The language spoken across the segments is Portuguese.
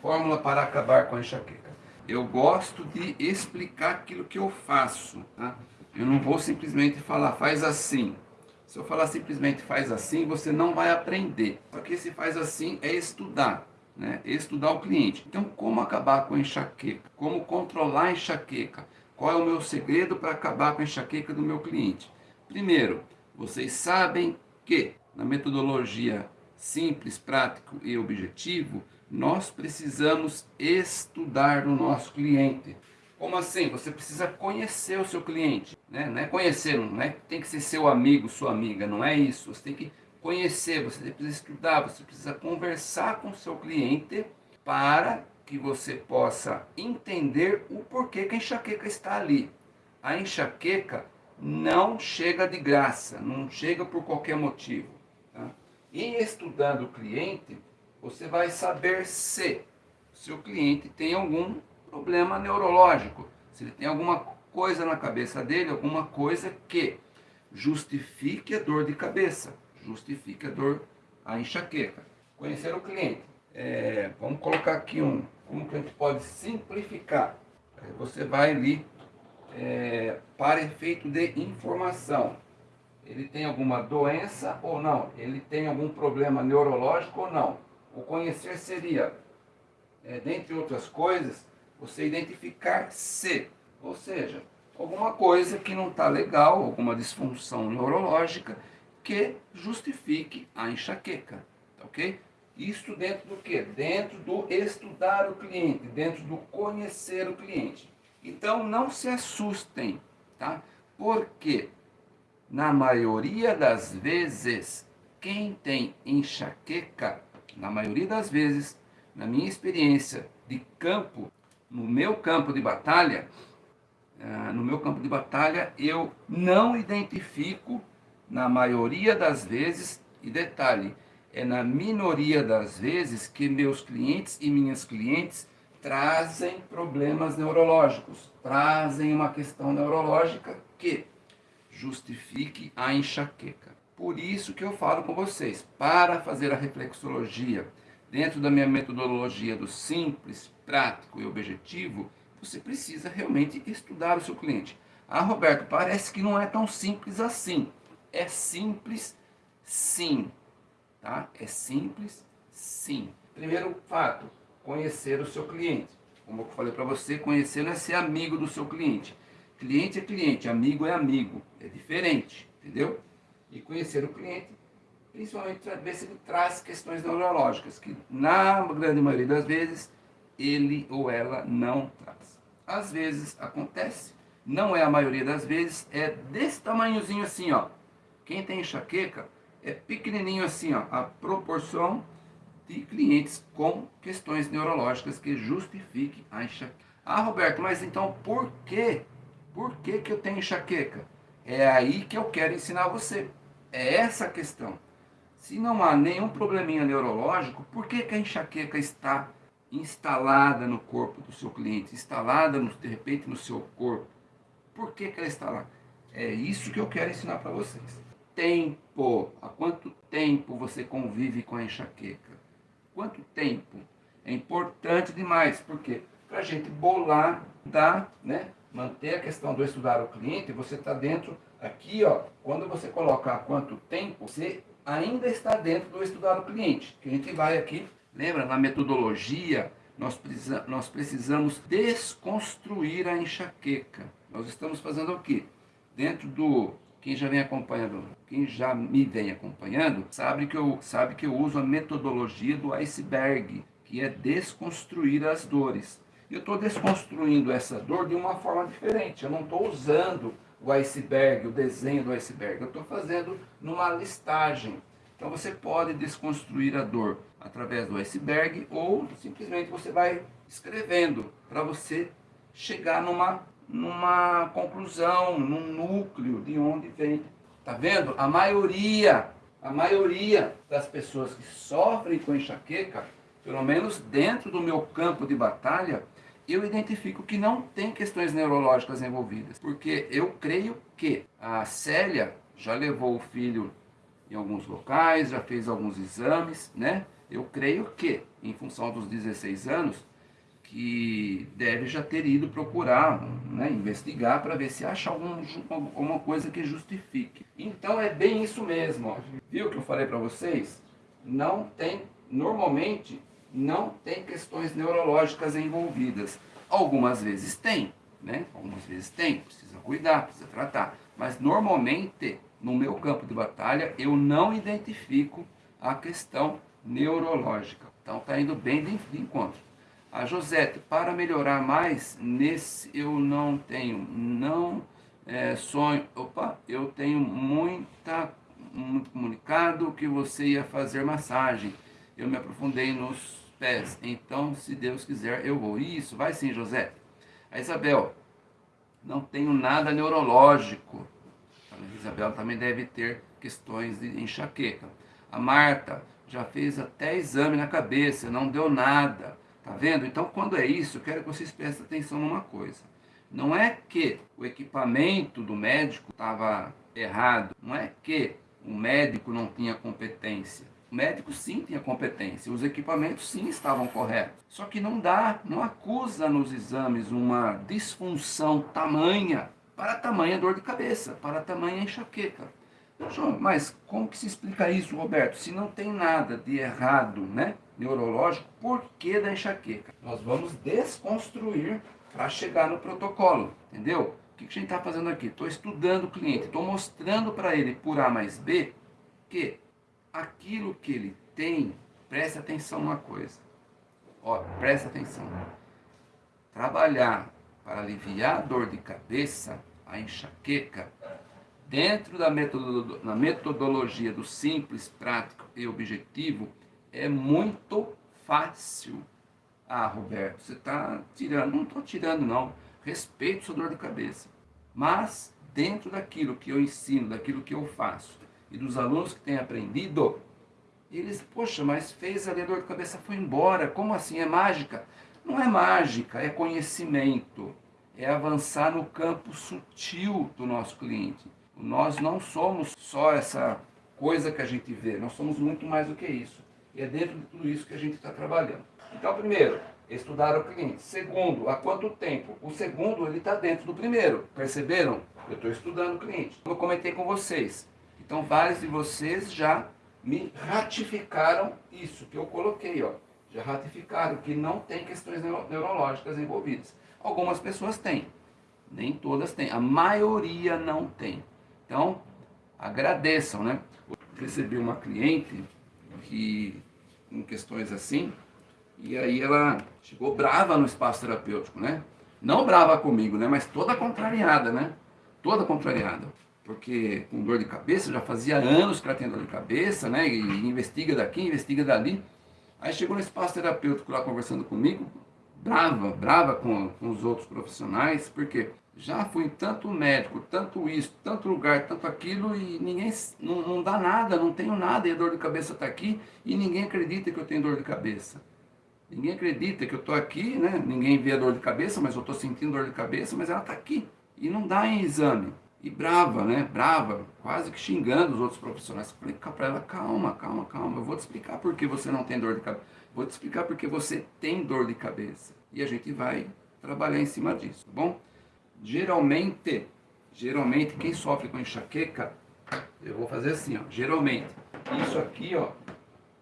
fórmula para acabar com a enxaqueca. Eu gosto de explicar aquilo que eu faço. Tá? Eu não vou simplesmente falar, faz assim. Se eu falar simplesmente faz assim, você não vai aprender. Porque se faz assim é estudar, né? estudar o cliente. Então, como acabar com a enxaqueca? Como controlar a enxaqueca? Qual é o meu segredo para acabar com a enxaqueca do meu cliente? Primeiro, vocês sabem que na metodologia simples, prático e objetivo, nós precisamos estudar o nosso cliente. Como assim? Você precisa conhecer o seu cliente. Né? Não é conhecer, não é tem que ser seu amigo, sua amiga, não é isso. Você tem que conhecer, você precisa estudar, você precisa conversar com o seu cliente para que você possa entender o porquê que a enxaqueca está ali. A enxaqueca não chega de graça, não chega por qualquer motivo. Tá? E estudando o cliente, você vai saber se seu cliente tem algum problema neurológico, se ele tem alguma coisa na cabeça dele, alguma coisa que justifique a dor de cabeça, justifique a dor, a enxaqueca. Conhecer o cliente. É, vamos colocar aqui um, como que a gente pode simplificar. Você vai ali é, para efeito de informação. Ele tem alguma doença ou não? Ele tem algum problema neurológico ou não? O conhecer seria, é, dentre outras coisas, você identificar se, ou seja, alguma coisa que não está legal, alguma disfunção neurológica que justifique a enxaqueca, tá ok? Isto dentro do que? Dentro do estudar o cliente, dentro do conhecer o cliente. Então não se assustem, tá? Porque na maioria das vezes, quem tem enxaqueca, na maioria das vezes, na minha experiência de campo, no meu campo de batalha, uh, no meu campo de batalha, eu não identifico, na maioria das vezes, e detalhe, é na minoria das vezes que meus clientes e minhas clientes trazem problemas neurológicos, trazem uma questão neurológica que justifique a enxaqueca. Por isso que eu falo com vocês, para fazer a reflexologia dentro da minha metodologia do simples, prático e objetivo, você precisa realmente estudar o seu cliente. Ah, Roberto, parece que não é tão simples assim. É simples, sim. Tá? É simples, sim. Primeiro fato, conhecer o seu cliente. Como eu falei para você, conhecer não é ser amigo do seu cliente. Cliente é cliente, amigo é amigo. É diferente, entendeu? E conhecer o cliente principalmente para ver se ele traz questões neurológicas, que na grande maioria das vezes ele ou ela não traz. Às vezes acontece, não é a maioria das vezes, é desse tamanhozinho assim, ó. Quem tem enxaqueca é pequenininho assim, ó, a proporção de clientes com questões neurológicas que justifiquem a enxaqueca. Ah, Roberto, mas então por quê? Por que, que eu tenho enxaqueca? É aí que eu quero ensinar você. É essa a questão. Se não há nenhum probleminha neurológico, por que, que a enxaqueca está instalada no corpo do seu cliente, instalada no, de repente no seu corpo? Por que, que ela está lá? É isso que eu quero ensinar para vocês. Tempo. Há quanto tempo você convive com a enxaqueca? Quanto tempo? É importante demais, porque para a gente bolar, dar, né, manter a questão do estudar o cliente, você está dentro, aqui, ó, quando você coloca há quanto tempo, você ainda está dentro do estudar o cliente. Que a gente vai aqui, lembra, na metodologia, nós, precisa, nós precisamos desconstruir a enxaqueca. Nós estamos fazendo o quê? Dentro do... Quem já vem acompanhando, quem já me vem acompanhando, sabe que eu, sabe que eu uso a metodologia do iceberg, que é desconstruir as dores. Eu estou desconstruindo essa dor de uma forma diferente. Eu não estou usando o iceberg, o desenho do iceberg. Eu estou fazendo numa listagem. Então você pode desconstruir a dor através do iceberg ou simplesmente você vai escrevendo para você chegar numa, numa conclusão, num núcleo de onde vem. Tá vendo? A maioria, a maioria das pessoas que sofrem com enxaqueca, pelo menos dentro do meu campo de batalha, eu identifico que não tem questões neurológicas envolvidas, porque eu creio que a Célia já levou o filho em alguns locais, já fez alguns exames, né? Eu creio que, em função dos 16 anos, que deve já ter ido procurar, né, investigar para ver se acha algum, alguma coisa que justifique. Então é bem isso mesmo. Ó. Viu que eu falei para vocês? Não tem, normalmente, não tem questões neurológicas envolvidas. Algumas vezes tem, né? Algumas vezes tem, precisa cuidar, precisa tratar. Mas normalmente, no meu campo de batalha, eu não identifico a questão neurológica. Então está indo bem de encontro. A Josete, para melhorar mais, nesse eu não tenho, não é, sonho, opa, eu tenho muita, muito comunicado que você ia fazer massagem. Eu me aprofundei nos pés, então se Deus quiser eu vou. Isso, vai sim, José. A Isabel, não tenho nada neurológico. A Isabel também deve ter questões de enxaqueca. A Marta, já fez até exame na cabeça, não deu nada. Tá vendo? Então, quando é isso, eu quero que vocês prestem atenção numa coisa. Não é que o equipamento do médico estava errado, não é que o médico não tinha competência. Médico sim tinha competência, os equipamentos sim estavam corretos. Só que não dá, não acusa nos exames uma disfunção tamanha para tamanha dor de cabeça, para tamanha enxaqueca. Mas como que se explica isso, Roberto? Se não tem nada de errado, né, neurológico, por que da enxaqueca? Nós vamos desconstruir para chegar no protocolo, entendeu? O que a gente está fazendo aqui? Estou estudando o cliente, estou mostrando para ele por A mais B que aquilo que ele tem, preste atenção uma coisa. Ó, presta atenção. Trabalhar para aliviar a dor de cabeça, a enxaqueca, dentro da metodologia do simples, prático e objetivo, é muito fácil. Ah, Roberto, você está tirando. Não estou tirando, não. Respeito sua dor de cabeça. Mas, dentro daquilo que eu ensino, daquilo que eu faço, e dos alunos que têm aprendido, eles, poxa, mas fez ali a dor de cabeça, foi embora. Como assim? É mágica? Não é mágica, é conhecimento. É avançar no campo sutil do nosso cliente. Nós não somos só essa coisa que a gente vê, nós somos muito mais do que isso. E é dentro de tudo isso que a gente está trabalhando. Então, primeiro, estudar o cliente. Segundo, há quanto tempo? O segundo, ele está dentro do primeiro. Perceberam? Eu estou estudando o cliente. Como eu comentei com vocês. Então, vários de vocês já me ratificaram isso que eu coloquei. Ó. Já ratificaram que não tem questões neurológicas envolvidas. Algumas pessoas têm. Nem todas têm. A maioria não tem. Então, agradeçam, né? Recebi uma cliente que, em questões assim, e aí ela chegou brava no espaço terapêutico, né? Não brava comigo, né? Mas toda contrariada, né? Toda contrariada. Porque com dor de cabeça, já fazia anos que ela tinha dor de cabeça, né? E investiga daqui, investiga dali. Aí chegou no espaço terapêutico lá conversando comigo, brava, brava com, com os outros profissionais, porque já fui tanto médico, tanto isso, tanto lugar, tanto aquilo, e ninguém não, não dá nada, não tenho nada, e a dor de cabeça está aqui, e ninguém acredita que eu tenho dor de cabeça. Ninguém acredita que eu estou aqui, né? Ninguém vê a dor de cabeça, mas eu estou sentindo dor de cabeça, mas ela está aqui. E não dá em exame. E brava, né? Brava, quase que xingando os outros profissionais. Falei para ela, calma, calma, calma. Eu vou te explicar por que você não tem dor de cabeça. Vou te explicar por que você tem dor de cabeça. E a gente vai trabalhar em cima disso, tá bom? geralmente, geralmente quem sofre com enxaqueca, eu vou fazer assim, ó, geralmente, isso aqui, ó,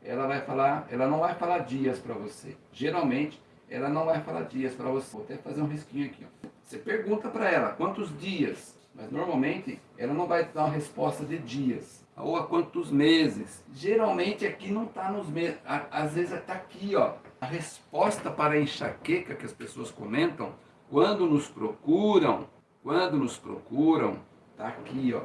ela vai falar, ela não vai falar dias para você. Geralmente, ela não vai falar dias para você. Vou até fazer um risquinho aqui, ó. Você pergunta para ela quantos dias, mas normalmente ela não vai dar uma resposta de dias. Ou a quantos meses. Geralmente aqui não está nos meses, às vezes está aqui, ó. A resposta para a enxaqueca que as pessoas comentam quando nos procuram, quando nos procuram, tá aqui, ó,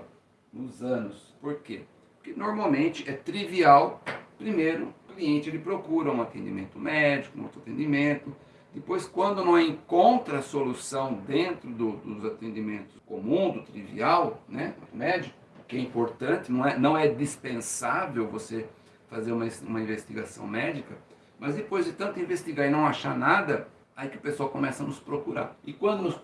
nos anos. Por quê? Porque normalmente é trivial, primeiro, o cliente ele procura um atendimento médico, um outro atendimento, depois, quando não encontra solução dentro do, dos atendimentos comum, do trivial, né, médico, que é importante, não é, não é dispensável você fazer uma, uma investigação médica, mas depois de tanto investigar e não achar nada, aí que o pessoal começa a nos procurar. E quando nos,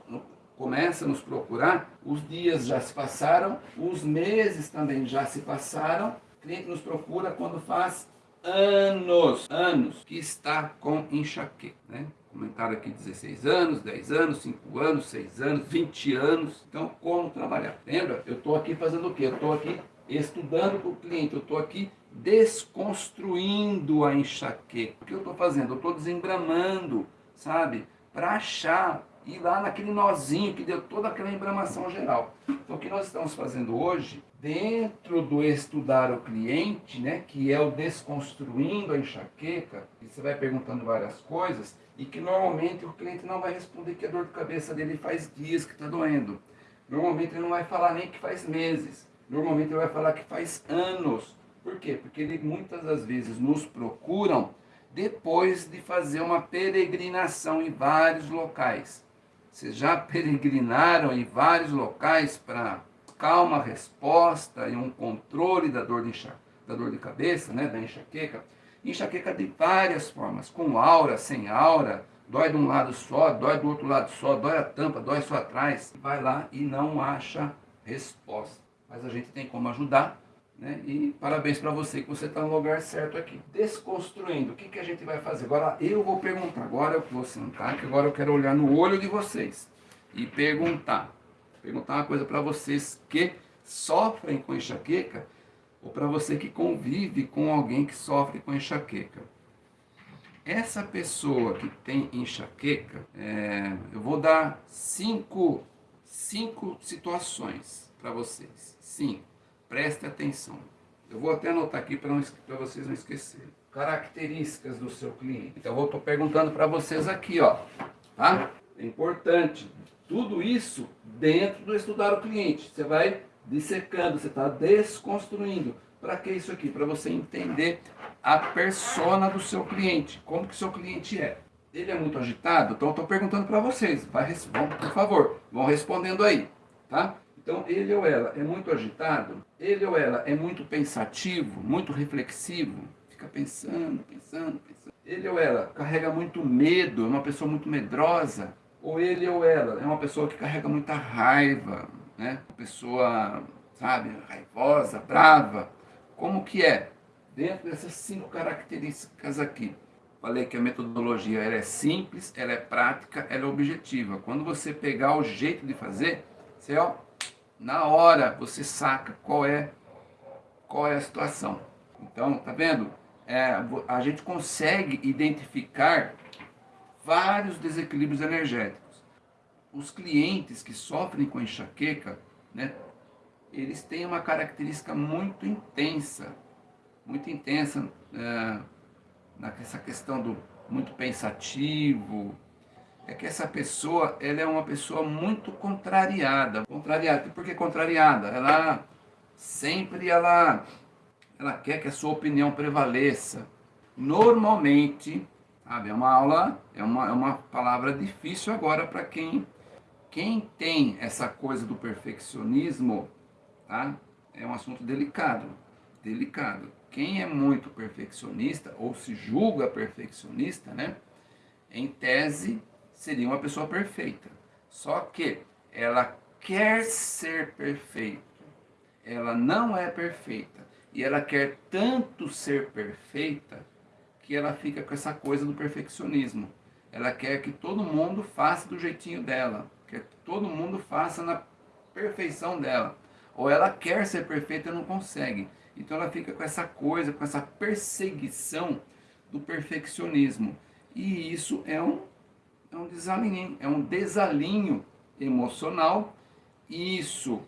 começa a nos procurar, os dias já se passaram, os meses também já se passaram, o cliente nos procura quando faz anos, anos que está com enxaqueca, né? Comentário aqui 16 anos, 10 anos, 5 anos, 6 anos, 20 anos. Então, como trabalhar? Lembra? Eu estou aqui fazendo o quê? Eu estou aqui estudando com o cliente, eu estou aqui desconstruindo a enxaqueca. O que eu estou fazendo? Eu estou desembramando, sabe? Para achar, ir lá naquele nozinho que deu toda aquela embramação geral. Então o que nós estamos fazendo hoje, dentro do estudar o cliente, né, que é o desconstruindo a enxaqueca, e você vai perguntando várias coisas, e que normalmente o cliente não vai responder que a dor de cabeça dele faz dias que está doendo. Normalmente ele não vai falar nem que faz meses. Normalmente ele vai falar que faz anos. Por quê? Porque ele muitas das vezes nos procuram depois de fazer uma peregrinação em vários locais. Vocês já peregrinaram em vários locais para calma resposta e um controle da dor de, enxa, da dor de cabeça, né, da enxaqueca? Enxaqueca de várias formas, com aura, sem aura, dói de um lado só, dói do outro lado só, dói a tampa, dói só atrás. Vai lá e não acha resposta. Mas a gente tem como ajudar né? E parabéns para você que você está no lugar certo aqui. Desconstruindo, o que, que a gente vai fazer? Agora eu vou perguntar, agora eu vou sentar, que agora eu quero olhar no olho de vocês e perguntar. Perguntar uma coisa para vocês que sofrem com enxaqueca ou para você que convive com alguém que sofre com enxaqueca. Essa pessoa que tem enxaqueca, é, eu vou dar cinco, cinco situações para vocês. Cinco. Preste atenção. Eu vou até anotar aqui para vocês não esquecerem. Características do seu cliente. Então eu estou perguntando para vocês aqui, ó. Tá? É importante. Tudo isso dentro do estudar o cliente. Você vai dissecando, você está desconstruindo. Para que isso aqui? Para você entender a persona do seu cliente. Como que seu cliente é. Ele é muito agitado? Então estou perguntando para vocês. Vai, vão, por favor, vão respondendo aí. Tá? Então, ele ou ela é muito agitado, ele ou ela é muito pensativo, muito reflexivo, fica pensando, pensando, pensando. Ele ou ela carrega muito medo, é uma pessoa muito medrosa, ou ele ou ela é uma pessoa que carrega muita raiva, né? Pessoa, sabe, raivosa, brava. Como que é? Dentro dessas cinco características aqui. Falei que a metodologia ela é simples, ela é prática, ela é objetiva. Quando você pegar o jeito de fazer, você ó, na hora você saca qual é, qual é a situação. Então, tá vendo? É, a gente consegue identificar vários desequilíbrios energéticos. Os clientes que sofrem com enxaqueca, né, eles têm uma característica muito intensa, muito intensa é, nessa questão do muito pensativo, é que essa pessoa, ela é uma pessoa muito contrariada. Contrariada, por que contrariada? Ela sempre ela, ela quer que a sua opinião prevaleça. Normalmente, sabe, é uma aula, é uma, é uma palavra difícil agora para quem, quem tem essa coisa do perfeccionismo, tá? É um assunto delicado, delicado. Quem é muito perfeccionista ou se julga perfeccionista, né? Em tese, seria uma pessoa perfeita. Só que ela quer ser perfeita. Ela não é perfeita. E ela quer tanto ser perfeita que ela fica com essa coisa do perfeccionismo. Ela quer que todo mundo faça do jeitinho dela. Quer que todo mundo faça na perfeição dela. Ou ela quer ser perfeita e não consegue. Então ela fica com essa coisa, com essa perseguição do perfeccionismo. E isso é um é um desalinho, é um desalinho emocional. Isso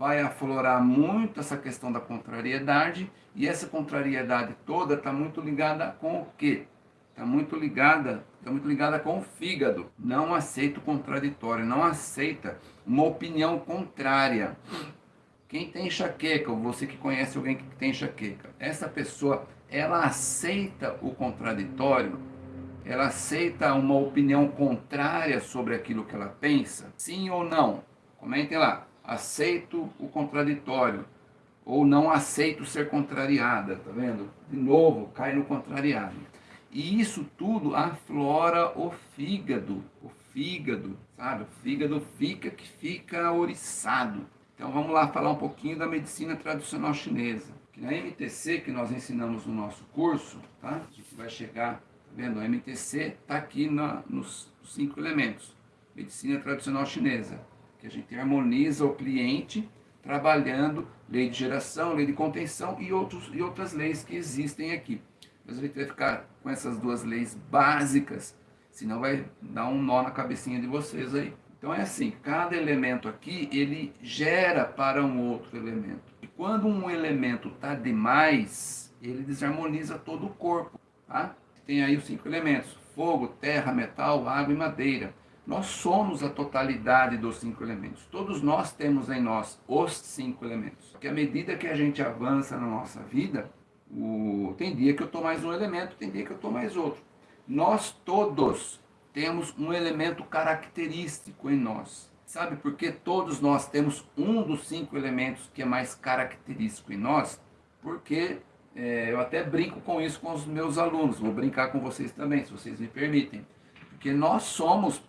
vai aflorar muito essa questão da contrariedade e essa contrariedade toda está muito ligada com o quê? Está muito ligada, está muito ligada com o fígado. Não aceita o contraditório, não aceita uma opinião contrária. Quem tem enxaqueca, ou você que conhece alguém que tem enxaqueca, essa pessoa, ela aceita o contraditório ela aceita uma opinião contrária sobre aquilo que ela pensa? Sim ou não? Comentem lá. Aceito o contraditório ou não aceito ser contrariada, tá vendo? De novo, cai no contrariado. E isso tudo aflora o fígado, o fígado, sabe? O fígado fica que fica oriçado. Então vamos lá falar um pouquinho da medicina tradicional chinesa. Na MTC que nós ensinamos no nosso curso, tá? a gente vai chegar, tá vendo? A MTC está aqui na, nos cinco elementos. Medicina tradicional chinesa, que a gente harmoniza o cliente trabalhando lei de geração, lei de contenção e, outros, e outras leis que existem aqui. Mas a gente vai ficar com essas duas leis básicas, senão vai dar um nó na cabecinha de vocês aí. Então é assim, cada elemento aqui, ele gera para um outro elemento. E quando um elemento está demais, ele desarmoniza todo o corpo. Tá? Tem aí os cinco elementos, fogo, terra, metal, água e madeira. Nós somos a totalidade dos cinco elementos. Todos nós temos em nós os cinco elementos. Porque à medida que a gente avança na nossa vida, o... tem dia que eu estou mais um elemento, tem dia que eu estou mais outro. Nós todos temos um elemento característico em nós. Sabe por que todos nós temos um dos cinco elementos que é mais característico em nós? Porque é, eu até brinco com isso com os meus alunos, vou brincar com vocês também, se vocês me permitem. Porque nós somos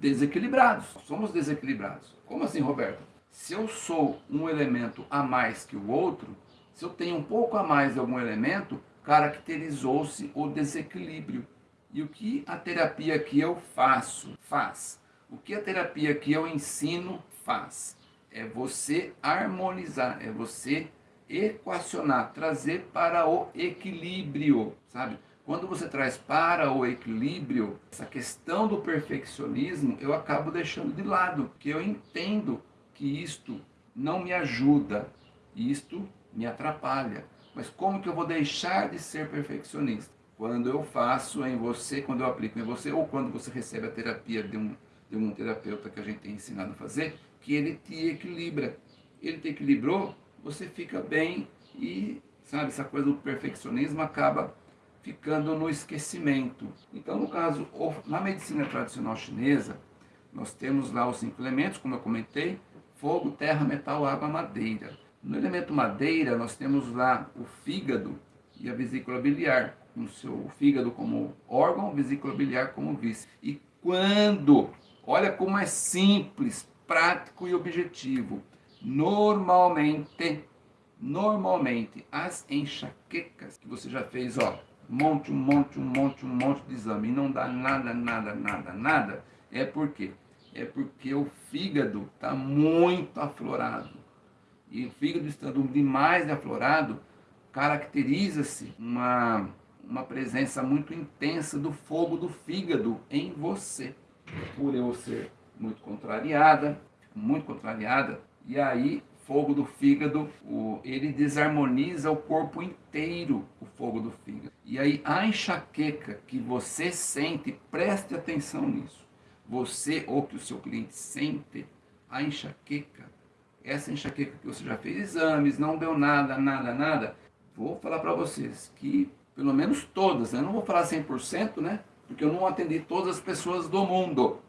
desequilibrados, somos desequilibrados. Como assim, Roberto? Se eu sou um elemento a mais que o outro, se eu tenho um pouco a mais de algum elemento, caracterizou-se o desequilíbrio. E o que a terapia que eu faço faz? O que a terapia que eu ensino faz? É você harmonizar, é você equacionar, trazer para o equilíbrio, sabe? Quando você traz para o equilíbrio essa questão do perfeccionismo, eu acabo deixando de lado, porque eu entendo que isto não me ajuda, isto me atrapalha. Mas como que eu vou deixar de ser perfeccionista? quando eu faço em você, quando eu aplico em você, ou quando você recebe a terapia de um, de um terapeuta que a gente tem ensinado a fazer, que ele te equilibra. Ele te equilibrou, você fica bem e, sabe, essa coisa do perfeccionismo acaba ficando no esquecimento. Então, no caso, na medicina tradicional chinesa, nós temos lá os elementos, como eu comentei, fogo, terra, metal, água, madeira. No elemento madeira, nós temos lá o fígado e a vesícula biliar com o seu fígado como órgão, vesícula biliar como vice. E quando, olha como é simples, prático e objetivo, normalmente, normalmente, as enxaquecas que você já fez, ó, monte, um monte, um monte, um monte de exame e não dá nada, nada, nada, nada, é porque é porque o fígado está muito aflorado. E o fígado estando demais aflorado, caracteriza-se uma uma presença muito intensa do fogo do fígado em você. Por eu ser muito contrariada, muito contrariada, e aí fogo do fígado, o, ele desarmoniza o corpo inteiro, o fogo do fígado. E aí a enxaqueca que você sente, preste atenção nisso. Você ou que o seu cliente sente, a enxaqueca, essa enxaqueca que você já fez exames, não deu nada, nada, nada, vou falar para vocês que pelo menos todas, né? não vou falar 100%, né? Porque eu não atendi todas as pessoas do mundo,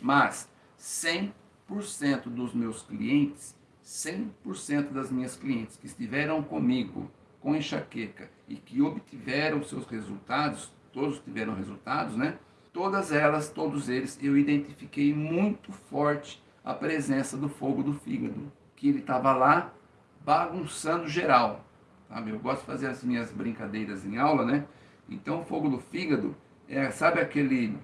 mas 100% dos meus clientes, 100% das minhas clientes que estiveram comigo com enxaqueca e que obtiveram seus resultados, todos tiveram resultados, né? Todas elas, todos eles, eu identifiquei muito forte a presença do fogo do fígado, que ele estava lá bagunçando geral. Sabe? Eu gosto de fazer as minhas brincadeiras em aula, né? Então, o fogo do fígado, é, sabe aquele,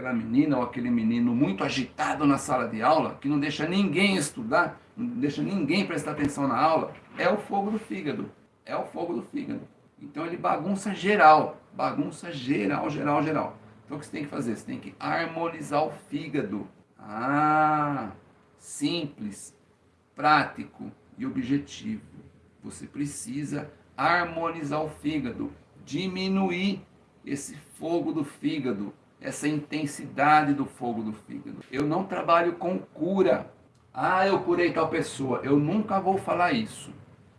aquela menina ou aquele menino muito agitado na sala de aula, que não deixa ninguém estudar, não deixa ninguém prestar atenção na aula? É o fogo do fígado. É o fogo do fígado. Então, ele bagunça geral. Bagunça geral, geral, geral. Então, o que você tem que fazer? Você tem que harmonizar o fígado. Ah, simples, prático e objetivo. Você precisa harmonizar o fígado, diminuir esse fogo do fígado, essa intensidade do fogo do fígado. Eu não trabalho com cura. Ah, eu curei tal pessoa. Eu nunca vou falar isso.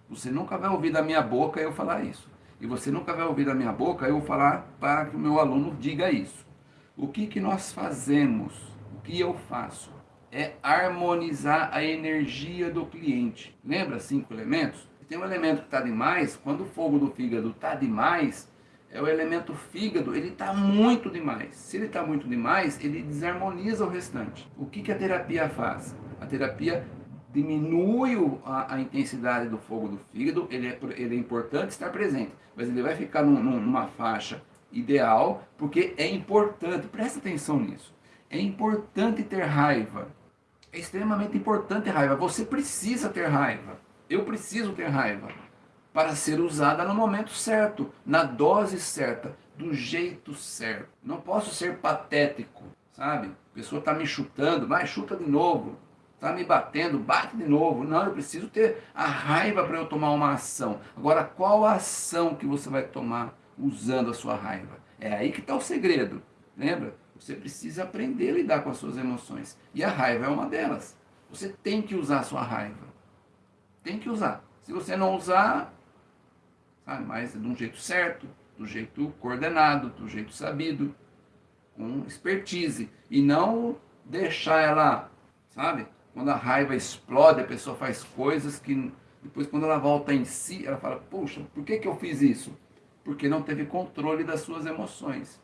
Você nunca vai ouvir da minha boca eu falar isso. E você nunca vai ouvir da minha boca eu falar para que o meu aluno diga isso. O que, que nós fazemos? O que eu faço? É harmonizar a energia do cliente. Lembra cinco elementos? tem um elemento que está demais, quando o fogo do fígado está demais, é o elemento fígado, ele está muito demais. Se ele está muito demais, ele desarmoniza o restante. O que, que a terapia faz? A terapia diminui a, a, intensidade do fogo do fígado, ele é, ele é importante estar presente, mas ele vai ficar num, numa faixa ideal, porque é importante, presta atenção nisso, é importante ter raiva, é extremamente importante ter raiva, você precisa ter raiva, eu preciso ter raiva, para ser usada no momento certo, na dose certa, do jeito certo. Não posso ser patético, sabe? A pessoa está me chutando, mas chuta de novo. Está me batendo, bate de novo. Não, eu preciso ter a raiva para eu tomar uma ação. Agora, qual a ação que você vai tomar usando a sua raiva? É aí que está o segredo. Lembra? Você precisa aprender a lidar com as suas emoções. E a raiva é uma delas. Você tem que usar a sua raiva. Tem que usar. Se você não usar, sabe, mas de um jeito certo, do jeito coordenado, do jeito sabido, com expertise. E não deixar ela, sabe? Quando a raiva explode, a pessoa faz coisas que depois quando ela volta em si, ela fala, poxa, por que, que eu fiz isso? Porque não teve controle das suas emoções.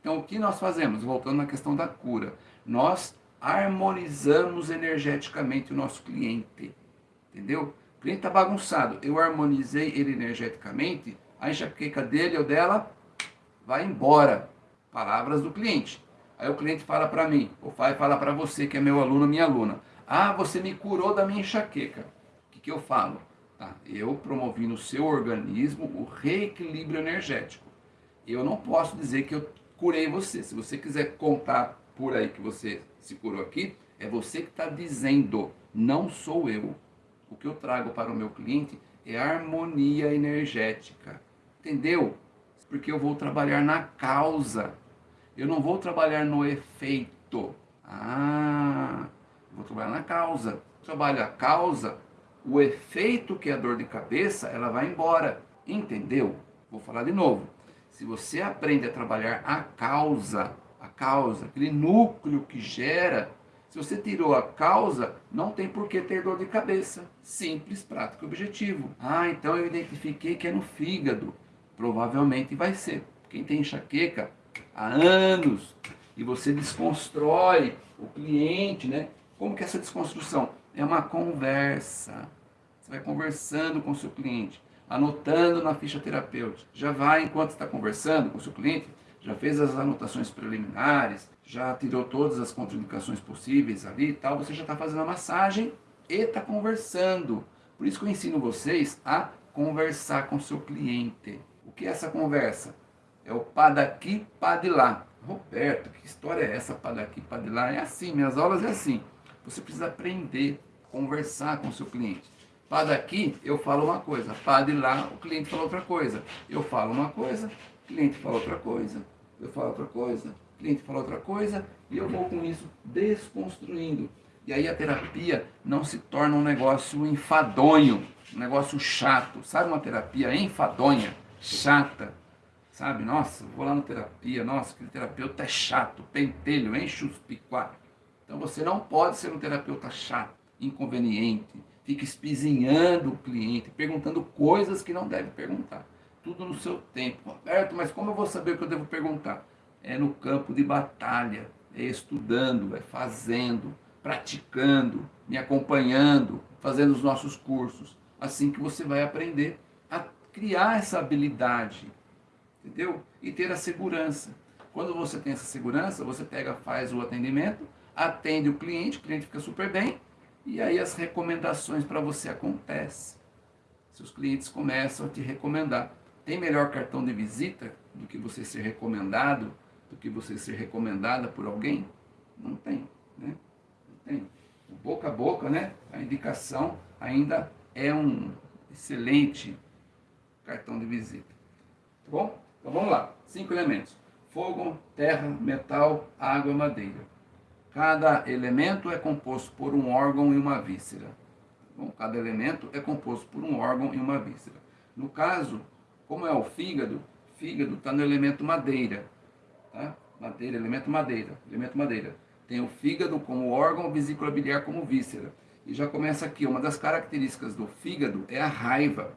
Então o que nós fazemos? Voltando na questão da cura. Nós harmonizamos energeticamente o nosso cliente. Entendeu? O cliente está bagunçado. Eu harmonizei ele energeticamente, a enxaqueca dele ou dela vai embora. Palavras do cliente. Aí o cliente fala para mim, ou vai falar para você que é meu aluno, minha aluna. Ah, você me curou da minha enxaqueca. O que, que eu falo? Tá, eu promovi no seu organismo o reequilíbrio energético. Eu não posso dizer que eu curei você. Se você quiser contar por aí que você se curou aqui, é você que está dizendo, não sou eu o que eu trago para o meu cliente é harmonia energética. Entendeu? Porque eu vou trabalhar na causa. Eu não vou trabalhar no efeito. Ah, vou trabalhar na causa. Trabalho a causa, o efeito que é a dor de cabeça, ela vai embora. Entendeu? Vou falar de novo. Se você aprende a trabalhar a causa, a causa, aquele núcleo que gera se você tirou a causa, não tem por que ter dor de cabeça. Simples, prático e objetivo. Ah, então eu identifiquei que é no fígado. Provavelmente vai ser. Quem tem enxaqueca há anos e você desconstrói o cliente, né? Como que é essa desconstrução? É uma conversa. Você vai conversando com o seu cliente, anotando na ficha terapêutica. Já vai, enquanto está conversando com o seu cliente, já fez as anotações preliminares, já tirou todas as contraindicações possíveis ali e tal, você já está fazendo a massagem e está conversando. Por isso que eu ensino vocês a conversar com seu cliente. O que é essa conversa? É o pá daqui, pá de lá. Roberto, que história é essa, pá daqui, pá de lá? É assim, minhas aulas é assim. Você precisa aprender, conversar com seu cliente. Pá daqui, eu falo uma coisa. Pá de lá, o cliente fala outra coisa. Eu falo uma coisa, cliente fala outra coisa, eu falo outra coisa, o cliente fala outra coisa, e eu vou com isso desconstruindo. E aí a terapia não se torna um negócio enfadonho, um negócio chato. Sabe uma terapia enfadonha, chata? Sabe, nossa, vou lá na terapia, nossa, aquele terapeuta é chato, pentelho, enche os. Então você não pode ser um terapeuta chato, inconveniente, fica espizinhando o cliente, perguntando coisas que não deve perguntar tudo no seu tempo. Roberto, mas como eu vou saber o que eu devo perguntar? É no campo de batalha, é estudando, é fazendo, praticando, me acompanhando, fazendo os nossos cursos. Assim que você vai aprender a criar essa habilidade, entendeu? E ter a segurança. Quando você tem essa segurança, você pega, faz o atendimento, atende o cliente, o cliente fica super bem, e aí as recomendações para você acontecem. Seus clientes começam a te recomendar. Tem melhor cartão de visita do que você ser recomendado, do que você ser recomendada por alguém? Não tem, né? Não tem. O boca a boca, né? A indicação ainda é um excelente cartão de visita. Tá bom? Então vamos lá. Cinco elementos. Fogo, terra, metal, água, madeira. Cada elemento é composto por um órgão e uma víscera. Tá bom? Cada elemento é composto por um órgão e uma víscera. No caso como é o fígado, fígado está no elemento madeira. Tá? Madeira, elemento madeira, elemento madeira. Tem o fígado como órgão, vesícula biliar como víscera. E já começa aqui, uma das características do fígado é a raiva.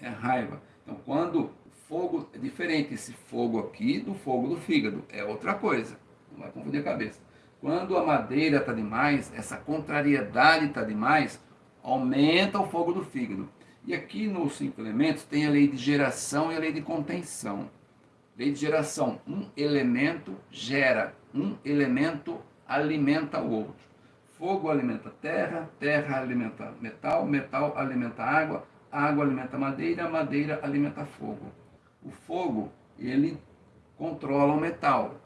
É a raiva. Então, quando fogo é diferente esse fogo aqui do fogo do fígado, é outra coisa. Não vai confundir a cabeça. Quando a madeira está demais, essa contrariedade está demais, aumenta o fogo do fígado. E aqui nos cinco elementos tem a lei de geração e a lei de contenção. Lei de geração, um elemento gera, um elemento alimenta o outro. Fogo alimenta terra, terra alimenta metal, metal alimenta água, água alimenta madeira, madeira alimenta fogo. O fogo, ele controla o metal.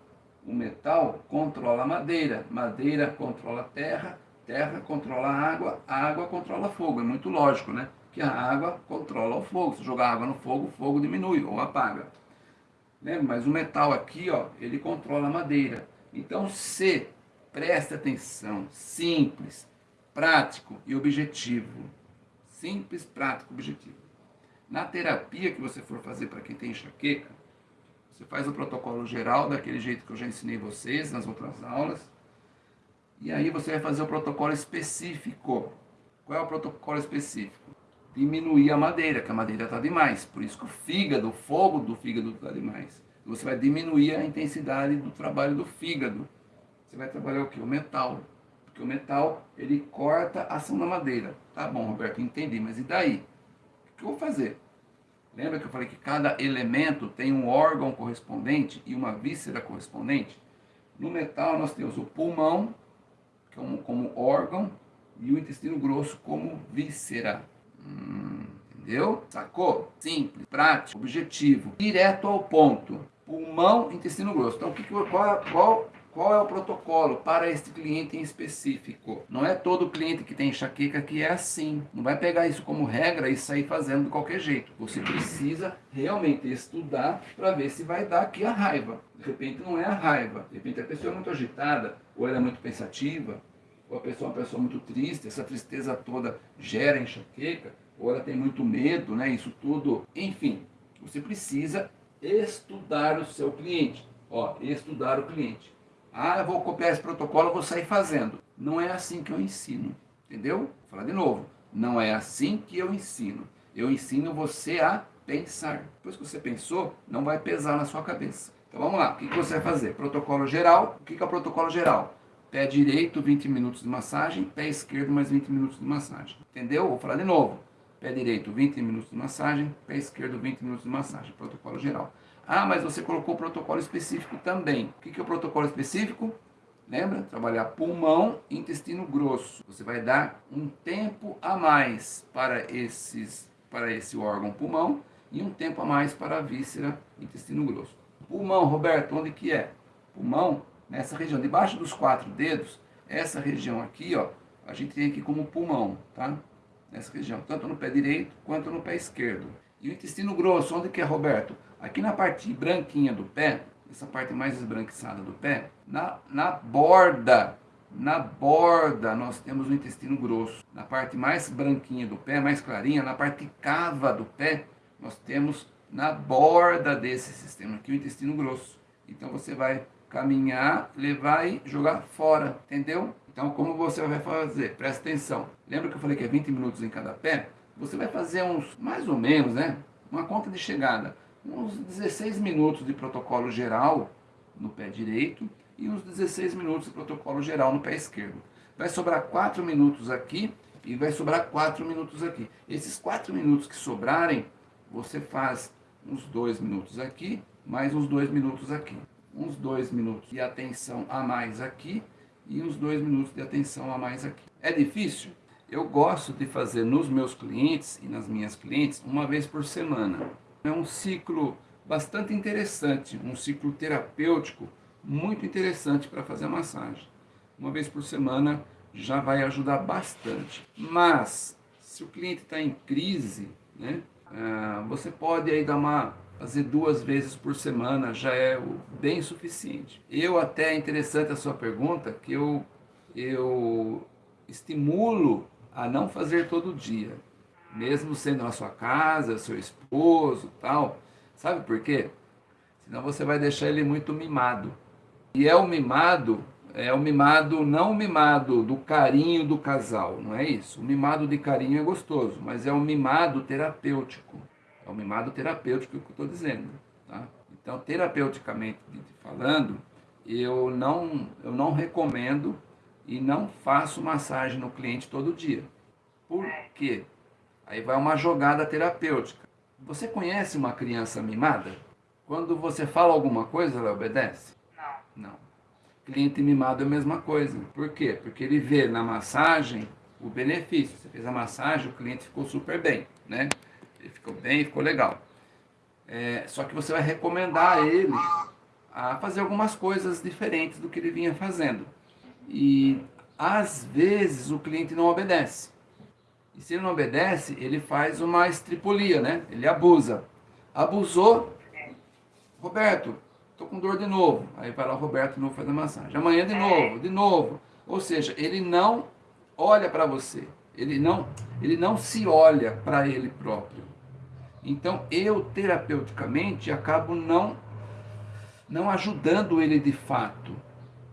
O metal controla a madeira, madeira controla a terra, terra controla a água, a água controla fogo. É muito lógico, né? Que a água controla o fogo. Se jogar água no fogo, o fogo diminui ou apaga. Lembra? Mas o metal aqui, ó, ele controla a madeira. Então, se preste atenção, simples, prático e objetivo. Simples, prático, objetivo. Na terapia que você for fazer para quem tem enxaqueca, você faz o protocolo geral daquele jeito que eu já ensinei vocês nas outras aulas. E aí você vai fazer o protocolo específico. Qual é o protocolo específico? Diminuir a madeira, que a madeira está demais. Por isso que o fígado, o fogo do fígado está demais. Você vai diminuir a intensidade do trabalho do fígado você vai trabalhar o que? O metal. Porque o metal, ele corta a ação da madeira. Tá bom, Roberto, entendi, mas e daí? O que eu vou fazer? Lembra que eu falei que cada elemento tem um órgão correspondente e uma víscera correspondente? No metal nós temos o pulmão, como, como órgão, e o intestino grosso como víscera. Hum, entendeu? Sacou? Simples, prático, objetivo, direto ao ponto. Pulmão, intestino grosso. Então, que, qual, qual qual é o protocolo para este cliente em específico? Não é todo cliente que tem enxaqueca que é assim. Não vai pegar isso como regra e sair fazendo de qualquer jeito. Você precisa realmente estudar para ver se vai dar aqui a raiva. De repente não é a raiva. De repente a pessoa é muito agitada, ou ela é muito pensativa, ou a pessoa é uma pessoa muito triste, essa tristeza toda gera enxaqueca, ou ela tem muito medo, né? Isso tudo. Enfim, você precisa estudar o seu cliente. Ó, estudar o cliente. Ah, vou copiar esse protocolo, vou sair fazendo. Não é assim que eu ensino, entendeu? Vou falar de novo. Não é assim que eu ensino. Eu ensino você a pensar. Depois que você pensou, não vai pesar na sua cabeça. Então vamos lá, o que você vai fazer? Protocolo geral. O que é o protocolo geral? Pé direito, 20 minutos de massagem. Pé esquerdo, mais 20 minutos de massagem. Entendeu? Vou falar de novo. Pé direito, 20 minutos de massagem. Pé esquerdo, 20 minutos de massagem. Protocolo geral. Ah, mas você colocou protocolo específico também. O que é o protocolo específico? Lembra? Trabalhar pulmão e intestino grosso. Você vai dar um tempo a mais para, esses, para esse órgão pulmão e um tempo a mais para a víscera intestino grosso. Pulmão, Roberto, onde que é? Pulmão, nessa região, debaixo dos quatro dedos, essa região aqui, ó, a gente tem aqui como pulmão, tá? Nessa região, tanto no pé direito quanto no pé esquerdo. E o intestino grosso, onde que é, Roberto? Aqui na parte branquinha do pé, essa parte mais esbranquiçada do pé, na, na borda, na borda nós temos o intestino grosso. Na parte mais branquinha do pé, mais clarinha, na parte cava do pé, nós temos na borda desse sistema aqui o intestino grosso. Então você vai caminhar, levar e jogar fora, entendeu? Então como você vai fazer? Presta atenção. Lembra que eu falei que é 20 minutos em cada pé? Você vai fazer uns, mais ou menos, né? Uma conta de chegada uns 16 minutos de protocolo geral no pé direito e uns 16 minutos de protocolo geral no pé esquerdo. Vai sobrar 4 minutos aqui e vai sobrar 4 minutos aqui. Esses 4 minutos que sobrarem, você faz uns 2 minutos aqui, mais uns 2 minutos aqui. Uns 2 minutos de atenção a mais aqui e uns 2 minutos de atenção a mais aqui. É difícil? Eu gosto de fazer nos meus clientes e nas minhas clientes uma vez por semana. É um ciclo bastante interessante, um ciclo terapêutico muito interessante para fazer a massagem. Uma vez por semana já vai ajudar bastante. Mas, se o cliente está em crise, né, ah, você pode aí dar uma fazer duas vezes por semana já é bem suficiente. Eu até é interessante a sua pergunta, que eu, eu estimulo a não fazer todo dia mesmo sendo na sua casa, seu esposo tal. Sabe por quê? Senão você vai deixar ele muito mimado. E é o mimado, é o mimado, não o mimado do carinho do casal, não é isso. O mimado de carinho é gostoso, mas é o mimado terapêutico. É o mimado terapêutico que eu estou dizendo. Tá? Então, terapeuticamente falando, eu não, eu não recomendo e não faço massagem no cliente todo dia. Por quê? Aí vai uma jogada terapêutica. Você conhece uma criança mimada? Quando você fala alguma coisa, ela obedece? Não. Não. Cliente mimado é a mesma coisa. Por quê? Porque ele vê na massagem o benefício. Você fez a massagem, o cliente ficou super bem, né? Ficou bem, ficou legal. É, só que você vai recomendar a ele a fazer algumas coisas diferentes do que ele vinha fazendo. E às vezes o cliente não obedece. E se ele não obedece, ele faz uma estripulia, né? Ele abusa. Abusou, Roberto, tô com dor de novo. Aí vai lá o Roberto novo fazer massagem. Amanhã de novo, de novo. Ou seja, ele não olha para você. Ele não, ele não se olha para ele próprio. Então, eu terapeuticamente acabo não não ajudando ele de fato.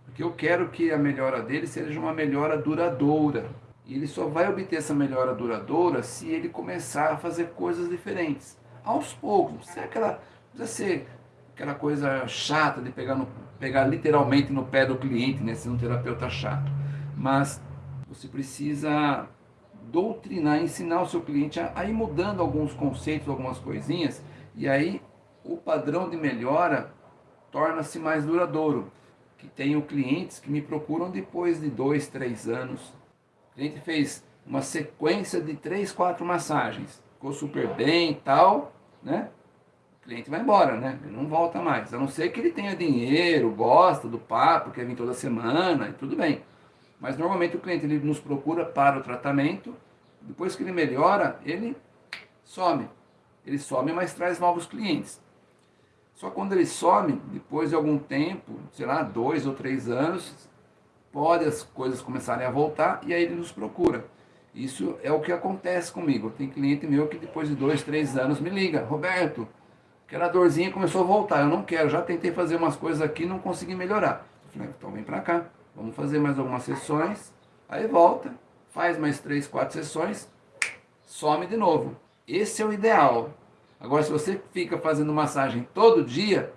Porque eu quero que a melhora dele seja uma melhora duradoura. E ele só vai obter essa melhora duradoura se ele começar a fazer coisas diferentes. Aos poucos. Não aquela, precisa ser aquela coisa chata de pegar, no, pegar literalmente no pé do cliente, né? Ser um terapeuta chato. Mas você precisa doutrinar, ensinar o seu cliente a, a ir mudando alguns conceitos, algumas coisinhas. E aí o padrão de melhora torna-se mais duradouro. Que tenho clientes que me procuram depois de dois, três anos, a gente fez uma sequência de três, quatro massagens. Ficou super bem e tal, né? O cliente vai embora, né? Ele não volta mais. A não ser que ele tenha dinheiro, gosta do papo, quer vir toda semana e tudo bem. Mas normalmente o cliente ele nos procura para o tratamento. Depois que ele melhora, ele some. Ele some, mas traz novos clientes. Só quando ele some, depois de algum tempo, sei lá, dois ou três anos, pode as coisas começarem a voltar e aí ele nos procura. Isso é o que acontece comigo. Tem cliente meu que depois de dois, três anos me liga, Roberto, aquela dorzinha começou a voltar, eu não quero, já tentei fazer umas coisas aqui não consegui melhorar. Eu falei, então vem pra cá, vamos fazer mais algumas sessões, aí volta, faz mais três, quatro sessões, some de novo. Esse é o ideal. Agora, se você fica fazendo massagem todo dia,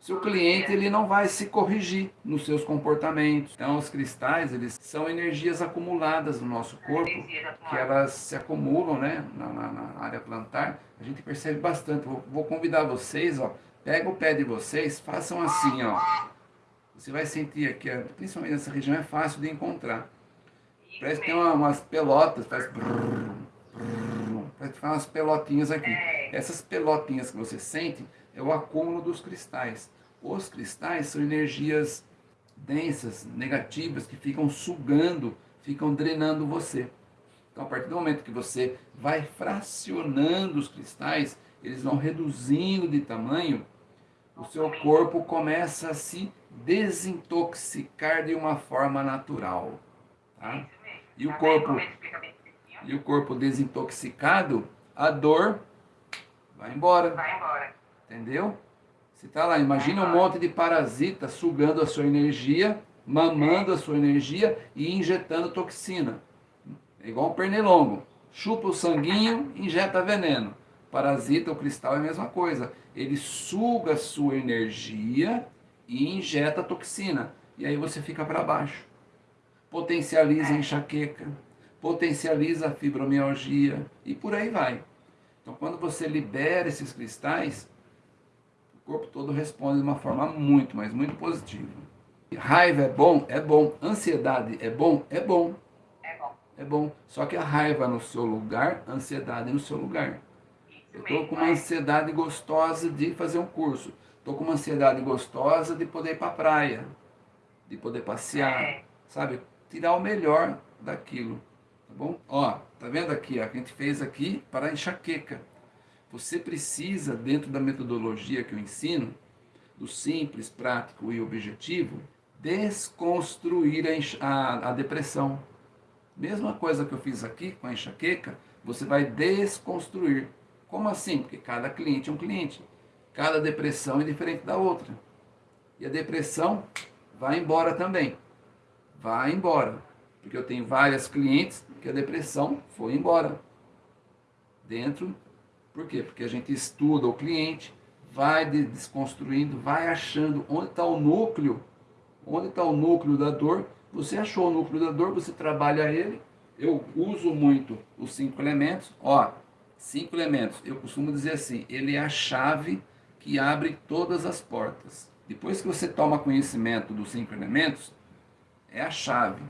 seu cliente ele não vai se corrigir nos seus comportamentos. Então os cristais eles são energias acumuladas no nosso corpo, que elas se acumulam né, na, na, na área plantar. A gente percebe bastante. Vou, vou, convidar vocês, ó, pega o pé de vocês, façam assim, ó. Você vai sentir aqui, principalmente nessa região é fácil de encontrar. Parece que tem uma, umas pelotas, faz brrr, brrr, parece que faz umas pelotinhas aqui. Essas pelotinhas que você sente é o acúmulo dos cristais. Os cristais são energias densas, negativas, que ficam sugando, ficam drenando você. Então, a partir do momento que você vai fracionando os cristais, eles vão reduzindo de tamanho, o seu corpo começa a se desintoxicar de uma forma natural. Tá? E o corpo, e o corpo desintoxicado, a dor vai embora. Vai embora. Entendeu? Você está lá, imagina um monte de parasita sugando a sua energia, mamando a sua energia e injetando toxina. É igual um pernilongo. Chupa o sanguinho, injeta veneno. Parasita, o cristal é a mesma coisa. Ele suga a sua energia e injeta toxina. E aí você fica para baixo. Potencializa a enxaqueca, potencializa a fibromialgia e por aí vai. Então quando você libera esses cristais, o corpo todo responde de uma forma muito, mas muito positiva. Raiva é bom? É bom. Ansiedade é bom? É bom. É bom. É bom. Só que a raiva no seu lugar, a ansiedade no seu lugar. Eu estou com uma ansiedade gostosa de fazer um curso. Estou com uma ansiedade gostosa de poder ir para a praia. De poder passear. É. Sabe? Tirar o melhor daquilo. Tá bom? Ó, tá vendo aqui? Ó, que a gente fez aqui para enxaqueca. Você precisa, dentro da metodologia que eu ensino, do simples, prático e objetivo, desconstruir a, a, a depressão. Mesma coisa que eu fiz aqui com a enxaqueca, você vai desconstruir. Como assim? Porque cada cliente é um cliente. Cada depressão é diferente da outra. E a depressão vai embora também. Vai embora. Porque eu tenho várias clientes que a depressão foi embora. Dentro por quê? Porque a gente estuda o cliente, vai desconstruindo, vai achando onde está o núcleo, onde está o núcleo da dor. Você achou o núcleo da dor, você trabalha ele eu uso muito os cinco elementos. Ó, cinco elementos. Eu costumo dizer assim, ele é a chave que abre todas as portas. Depois que você toma conhecimento dos cinco elementos, é a chave.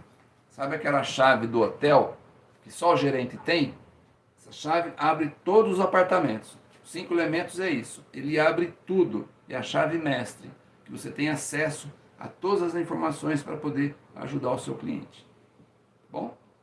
Sabe aquela chave do hotel que só o gerente tem? Essa chave abre todos os apartamentos. Os cinco elementos é isso. Ele abre tudo. É a chave mestre, que você tem acesso a todas as informações para poder ajudar o seu cliente. Bom?